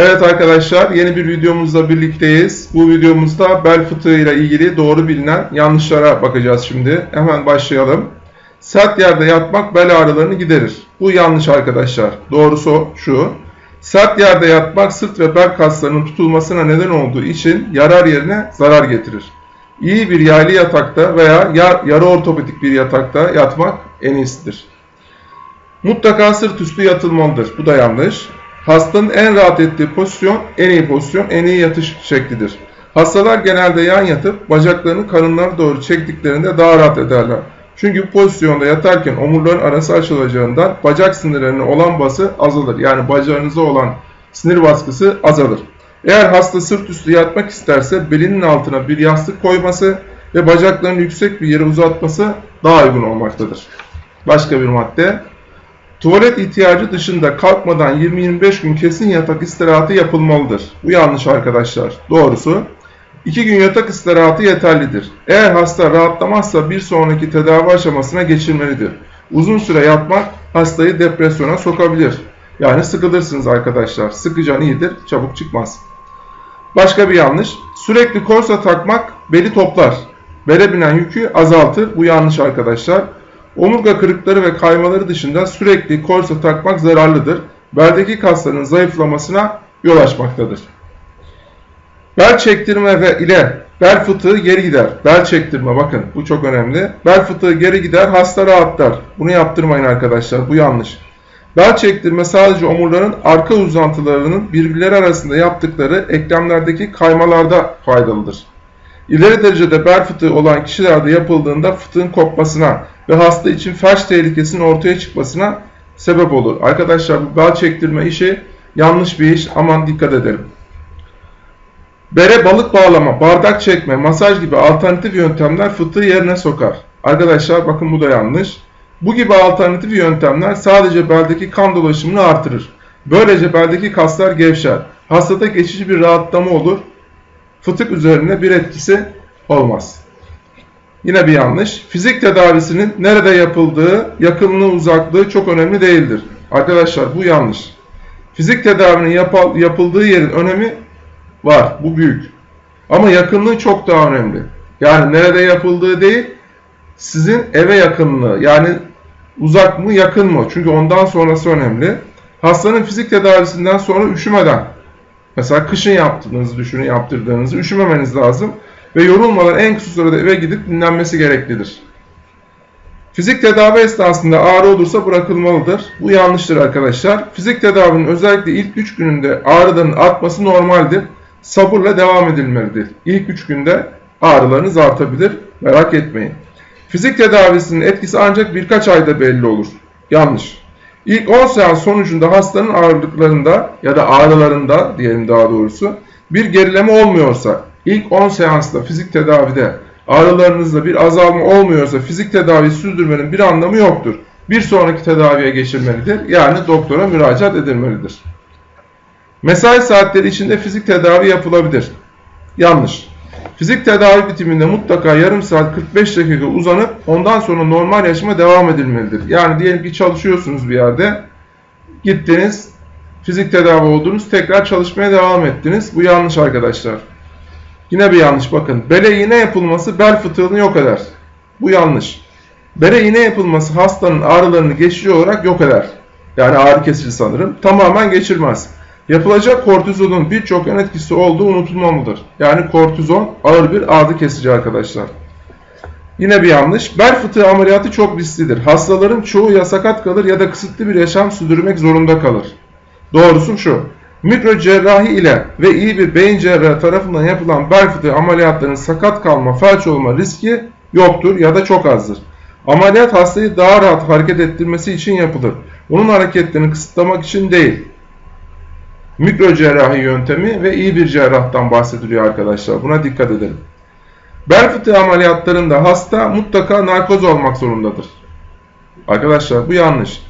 Evet arkadaşlar yeni bir videomuzla birlikteyiz. Bu videomuzda bel fıtığı ile ilgili doğru bilinen yanlışlara bakacağız şimdi. Hemen başlayalım. Sert yerde yatmak bel ağrılarını giderir. Bu yanlış arkadaşlar. Doğrusu şu. Sert yerde yatmak sırt ve bel kaslarının tutulmasına neden olduğu için yarar yerine zarar getirir. İyi bir yaylı yatakta veya yar, yarı ortopedik bir yatakta yatmak en iyisidir. Mutlaka sırt üstü yatılmalıdır. Bu da yanlış. Hastanın en rahat ettiği pozisyon, en iyi pozisyon, en iyi yatış şeklidir. Hastalar genelde yan yatıp bacaklarını karınlara doğru çektiklerinde daha rahat ederler. Çünkü pozisyonda yatarken omurların arası açılacağından bacak sinirlerine olan bası azalır. Yani bacağınıza olan sinir baskısı azalır. Eğer hasta sırt üstü yatmak isterse belinin altına bir yastık koyması ve bacaklarını yüksek bir yere uzatması daha uygun olmaktadır. Başka bir madde. Tuvalet ihtiyacı dışında kalkmadan 20-25 gün kesin yatak istirahatı yapılmalıdır. Bu yanlış arkadaşlar. Doğrusu 2 gün yatak istirahatı yeterlidir. Eğer hasta rahatlamazsa bir sonraki tedavi aşamasına geçilmelidir. Uzun süre yatmak hastayı depresyona sokabilir. Yani sıkılırsınız arkadaşlar. Sıkıcan iyidir, çabuk çıkmaz. Başka bir yanlış. Sürekli korsa takmak beli toplar. Bele binen yükü azaltır. Bu yanlış arkadaşlar. Omurga kırıkları ve kaymaları dışında sürekli korsa takmak zararlıdır. Beldeki kasların zayıflamasına yol açmaktadır. Bel çektirme ve ile bel fıtığı geri gider. Bel çektirme bakın bu çok önemli. Bel fıtığı geri gider hasta rahatlar. Bunu yaptırmayın arkadaşlar bu yanlış. Bel çektirme sadece omurların arka uzantılarının birbirleri arasında yaptıkları eklemlerdeki kaymalarda faydalıdır. İleri derecede bel fıtığı olan kişilerde yapıldığında fıtığın kopmasına ve hasta için felç tehlikesinin ortaya çıkmasına sebep olur. Arkadaşlar bu bel çektirme işi yanlış bir iş. Aman dikkat edelim. Bere balık bağlama, bardak çekme, masaj gibi alternatif yöntemler fıtığı yerine sokar. Arkadaşlar bakın bu da yanlış. Bu gibi alternatif yöntemler sadece beldeki kan dolaşımını artırır. Böylece beldeki kaslar gevşer. Hastada geçici bir rahatlama olur. Fıtık üzerine bir etkisi olmaz. Yine bir yanlış. Fizik tedavisinin nerede yapıldığı, yakınlığı, uzaklığı çok önemli değildir. Arkadaşlar bu yanlış. Fizik tedavinin yapıldığı yerin önemi var. Bu büyük. Ama yakınlığı çok daha önemli. Yani nerede yapıldığı değil, sizin eve yakınlığı. Yani uzak mı yakın mı? Çünkü ondan sonrası önemli. Hastanın fizik tedavisinden sonra üşümeden, mesela kışın yaptığınızı düşünün, yaptırdığınızı üşümemeniz lazım ve yorulmadan en kısa sürede eve gidip dinlenmesi gereklidir. Fizik tedavi esnasında ağrı olursa bırakılmalıdır. Bu yanlıştır arkadaşlar. Fizik tedavinin özellikle ilk 3 gününde ağrıların artması normaldir. Sabırla devam edilmelidir. İlk 3 günde ağrılarınız artabilir. Merak etmeyin. Fizik tedavisinin etkisi ancak birkaç ayda belli olur. Yanlış. İlk 10 seans sonucunda hastanın ağırlıklarında ya da ağrılarında diyelim daha doğrusu bir gerileme olmuyorsa ilk 10 seansta fizik tedavide ağrılarınızda bir azalma olmuyorsa fizik tedavi sürdürmenin bir anlamı yoktur. Bir sonraki tedaviye geçilmelidir. Yani doktora müracaat edilmelidir. Mesai saatleri içinde fizik tedavi yapılabilir. Yanlış. Fizik tedavi bitiminde mutlaka yarım saat 45 dakika uzanıp ondan sonra normal yaşama devam edilmelidir. Yani diyelim ki çalışıyorsunuz bir yerde, gittiniz, fizik tedavi oldunuz, tekrar çalışmaya devam ettiniz. Bu yanlış arkadaşlar. Yine bir yanlış bakın. Bele iğne yapılması bel fıtığını yok eder. Bu yanlış. Bele iğne yapılması hastanın ağrılarını geçici olarak yok eder. Yani ağrı kesici sanırım. Tamamen geçirmez. Yapılacak kortizonun birçok yan etkisi olduğu unutulmamalıdır. Yani kortizon ağır bir ağrı kesici arkadaşlar. Yine bir yanlış. Bel fıtığı ameliyatı çok risklidir. Hastaların çoğu ya sakat kalır ya da kısıtlı bir yaşam sürdürmek zorunda kalır. Doğrusu şu. Mikro cerrahi ile ve iyi bir beyin cerrahı tarafından yapılan bel fıtığı ameliyatlarının sakat kalma, felç olma riski yoktur ya da çok azdır. Ameliyat hastayı daha rahat hareket ettirmesi için yapılır. Onun hareketlerini kısıtlamak için değil. Mikro cerrahi yöntemi ve iyi bir cerrahtan bahsediliyor arkadaşlar. Buna dikkat edelim. Bel fıtığı ameliyatlarında hasta mutlaka narkoz olmak zorundadır. Arkadaşlar bu yanlış.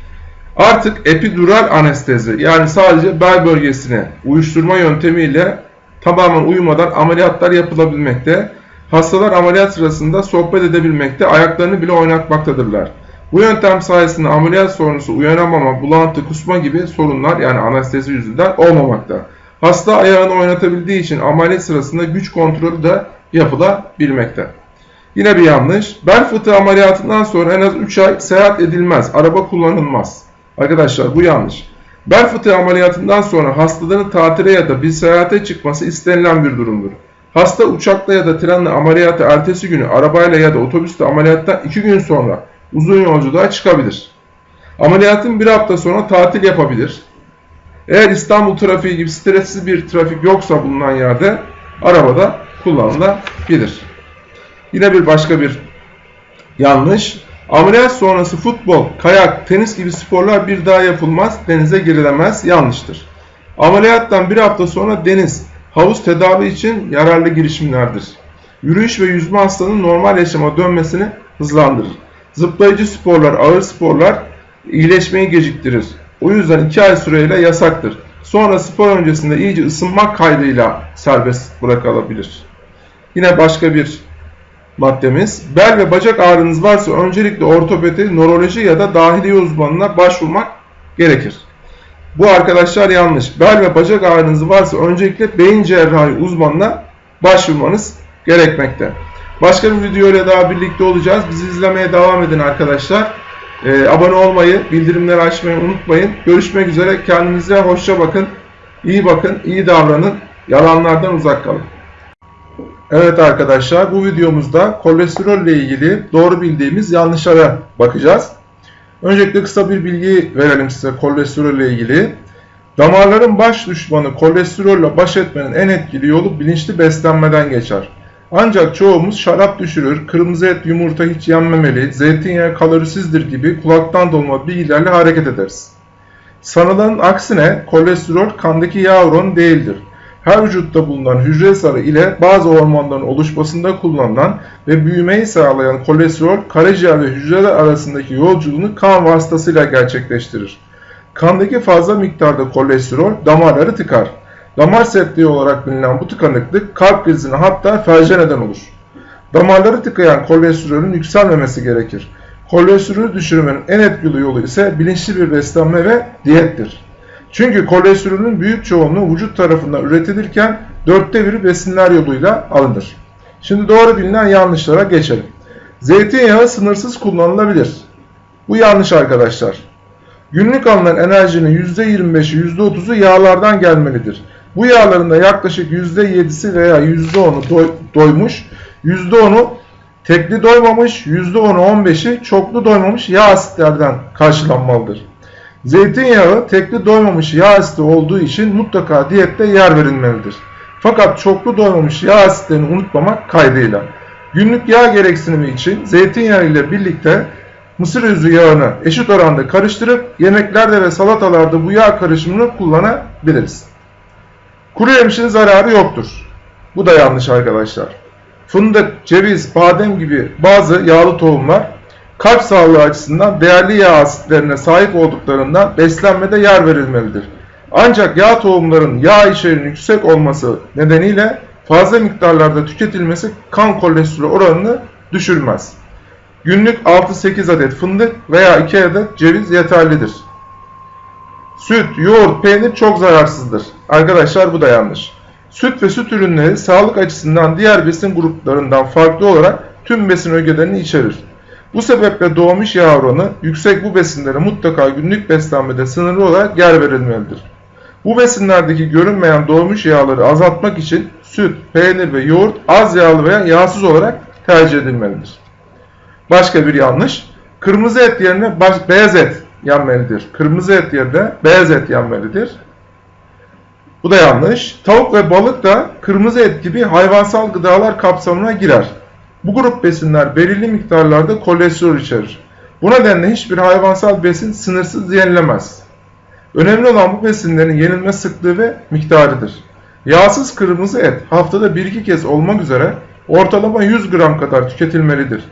Artık epidural anestezi yani sadece bel bölgesine uyuşturma yöntemiyle tamamen uyumadan ameliyatlar yapılabilmekte. Hastalar ameliyat sırasında sohbet edebilmekte, ayaklarını bile oynatmaktadırlar. Bu yöntem sayesinde ameliyat sonrası uyanamama, bulantı, kusma gibi sorunlar yani anestezi yüzünden olmamakta. Hasta ayağını oynatabildiği için ameliyat sırasında güç kontrolü de yapılabilmekte. Yine bir yanlış. Bel fıtığı ameliyatından sonra en az 3 ay seyahat edilmez. Araba kullanılmaz. Arkadaşlar bu yanlış. Bel fıtığı ameliyatından sonra hastaların tatile ya da bir seyahate çıkması istenilen bir durumdur. Hasta uçakla ya da trenle ameliyatı ertesi günü arabayla ya da otobüste ameliyattan 2 gün sonra uzun yolculuğa çıkabilir. Ameliyatın bir hafta sonra tatil yapabilir. Eğer İstanbul trafiği gibi stresli bir trafik yoksa bulunan yerde arabada kullanılabilir. Yine bir başka bir yanlış. Ameliyat sonrası futbol, kayak, tenis gibi sporlar bir daha yapılmaz, denize girilemez, yanlıştır. Ameliyattan bir hafta sonra deniz, havuz tedavi için yararlı girişimlerdir. Yürüyüş ve yüzme hastanın normal yaşama dönmesini hızlandırır. Zıplayıcı sporlar, ağır sporlar iyileşmeyi geciktirir. O yüzden 2 ay süreyle yasaktır. Sonra spor öncesinde iyice ısınmak kaydıyla serbest bırakılabilir. Yine başka bir maddemiz. Bel ve bacak ağrınız varsa öncelikle ortopedi, nöroloji ya da dahiliye uzmanına başvurmak gerekir. Bu arkadaşlar yanlış. Bel ve bacak ağrınız varsa öncelikle beyin cerrahi uzmanına başvurmanız gerekmekte. Başka bir video ile daha birlikte olacağız. Bizi izlemeye devam edin arkadaşlar. Ee, abone olmayı, bildirimleri açmayı unutmayın. Görüşmek üzere. Kendinize hoşça bakın. İyi bakın, iyi davranın. Yalanlardan uzak kalın. Evet arkadaşlar bu videomuzda kolesterol ile ilgili doğru bildiğimiz yanlışlara bakacağız. Öncelikle kısa bir bilgi verelim size kolesterol ile ilgili. Damarların baş düşmanı kolesterolle baş etmenin en etkili yolu bilinçli beslenmeden geçer. Ancak çoğumuz şarap düşürür, kırmızı et yumurta hiç yenmemeli, zeytinyağı kalorisizdir gibi kulaktan dolma bilgilerle hareket ederiz. Sanılanın aksine kolesterol kandaki yağ oranı değildir her vücutta bulunan hücre sarı ile bazı hormonların oluşmasında kullanılan ve büyümeyi sağlayan kolesterol karaciğer ve hücreler arasındaki yolculuğunu kan vasıtasıyla gerçekleştirir. Kandaki fazla miktarda kolesterol damarları tıkar. Damar sertliği olarak bilinen bu tıkanıklık kalp krizine hatta felce neden olur. Damarları tıkayan kolesterolün yükselmemesi gerekir. Kolesterolü düşürmenin en etkili yolu ise bilinçli bir beslenme ve diyettir. Çünkü kolesterolün büyük çoğunluğu vücut tarafından üretilirken dörtte biri besinler yoluyla alınır. Şimdi doğru bilinen yanlışlara geçelim. Zeytinyağı sınırsız kullanılabilir. Bu yanlış arkadaşlar. Günlük alınan enerjinin %25'i %30'u yağlardan gelmelidir. Bu yağların da yaklaşık %7'si veya %10'u doy doymuş, %10'u tekli doymamış, %10'u 15'i çoklu doymamış yağ asitlerden karşılanmalıdır. Zeytinyağı tekli doymamış yağ asidi olduğu için mutlaka diyette yer verilmelidir. Fakat çoklu doymamış yağ asitlerini unutmamak kaydıyla. Günlük yağ gereksinimi için zeytinyağı ile birlikte mısır özü yağını eşit oranda karıştırıp yemeklerde ve salatalarda bu yağ karışımını kullanabiliriz. Kuru yemişin zararı yoktur. Bu da yanlış arkadaşlar. Fındık, ceviz, badem gibi bazı yağlı tohumlar kalp sağlığı açısından değerli yağ asitlerine sahip olduklarından beslenmede yer verilmelidir. Ancak yağ tohumların yağ içeriğinin yüksek olması nedeniyle fazla miktarlarda tüketilmesi kan kolesterol oranını düşürmez. Günlük 6-8 adet fındık veya 2 adet ceviz yeterlidir. Süt, yoğurt, peynir çok zararsızdır. Arkadaşlar bu da yanlış. Süt ve süt ürünleri sağlık açısından diğer besin gruplarından farklı olarak tüm besin ögelerini içerir. Bu sebeple doğmuş yağ oranı yüksek bu besinlere mutlaka günlük beslenmede sınırlı olarak yer verilmelidir. Bu besinlerdeki görünmeyen doğmuş yağları azaltmak için süt, peynir ve yoğurt az yağlı veya yağsız olarak tercih edilmelidir. Başka bir yanlış. Kırmızı et yerine beyaz et yenmelidir. Kırmızı et yerine beyaz et yenmelidir. Bu da yanlış. Tavuk ve balık da kırmızı et gibi hayvansal gıdalar kapsamına girer. Bu grup besinler belirli miktarlarda kolesterol içerir. Bu nedenle hiçbir hayvansal besin sınırsız yenilemez. Önemli olan bu besinlerin yenilme sıklığı ve miktarıdır. Yağsız kırmızı et haftada 1-2 kez olmak üzere ortalama 100 gram kadar tüketilmelidir.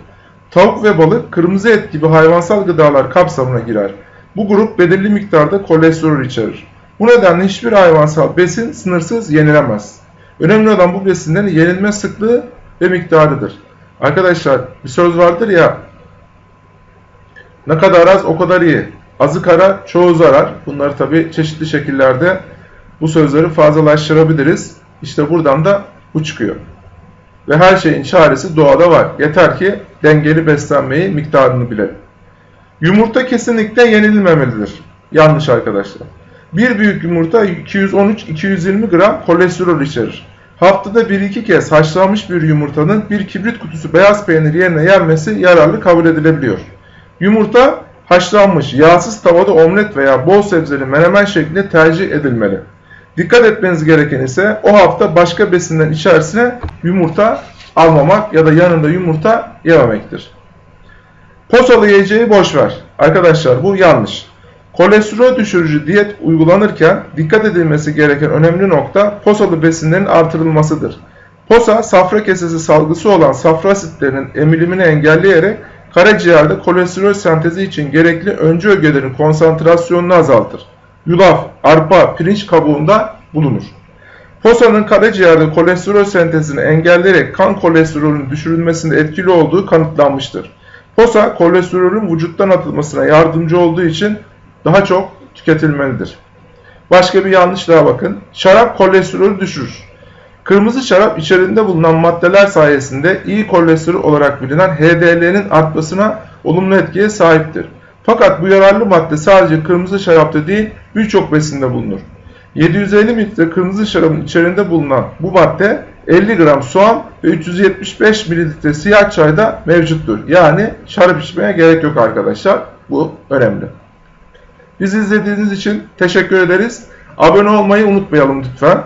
Tavuk ve balık kırmızı et gibi hayvansal gıdalar kapsamına girer. Bu grup belirli miktarda kolesterol içerir. Bu nedenle hiçbir hayvansal besin sınırsız yenilemez. Önemli olan bu besinlerin yenilme sıklığı ve miktarıdır. Arkadaşlar bir söz vardır ya ne kadar az o kadar iyi. Azı kara çoğu zarar. Bunları tabi çeşitli şekillerde bu sözleri fazlalaştırabiliriz. İşte buradan da bu çıkıyor. Ve her şeyin çaresi doğada var. Yeter ki dengeli beslenmeyi, miktarını bilelim. Yumurta kesinlikle yenilmemelidir. Yanlış arkadaşlar. Bir büyük yumurta 213-220 gram kolesterol içerir. Haftada 1-2 kez haşlanmış bir yumurtanın bir kibrit kutusu beyaz peynir yerine yenmesi yararlı kabul edilebiliyor. Yumurta haşlanmış, yağsız tavada omlet veya bol sebzeli menemen şeklinde tercih edilmeli. Dikkat etmeniz gereken ise o hafta başka besinlerin içerisine yumurta almamak ya da yanında yumurta yememektir. Posalı yiyeceği boş ver. Arkadaşlar bu yanlış. Kolesterol düşürücü diyet uygulanırken dikkat edilmesi gereken önemli nokta posalı besinlerin artırılmasıdır. Posa safra kesesi salgısı olan safra asitlerinin emilimini engelleyerek karaciğerde kolesterol sentezi için gerekli öncü ögelerin konsantrasyonunu azaltır. Yulaf, arpa, pirinç kabuğunda bulunur. Posanın karaciğerde kolesterol sentezini engelleyerek kan kolesterolünün düşürülmesinde etkili olduğu kanıtlanmıştır. Posa kolesterolün vücuttan atılmasına yardımcı olduğu için daha çok tüketilmelidir. Başka bir yanlış daha bakın. Şarap kolesterolü düşürür. Kırmızı şarap içerisinde bulunan maddeler sayesinde iyi kolesterol olarak bilinen HDL'nin artmasına olumlu etkiye sahiptir. Fakat bu yararlı madde sadece kırmızı şarapta değil birçok besinde bulunur. 750 mililitre kırmızı şarabın içerisinde bulunan bu madde 50 gram soğan ve 375 mililitre siyah çayda mevcuttur. Yani şarap içmeye gerek yok arkadaşlar. Bu önemli. Bizi izlediğiniz için teşekkür ederiz. Abone olmayı unutmayalım lütfen.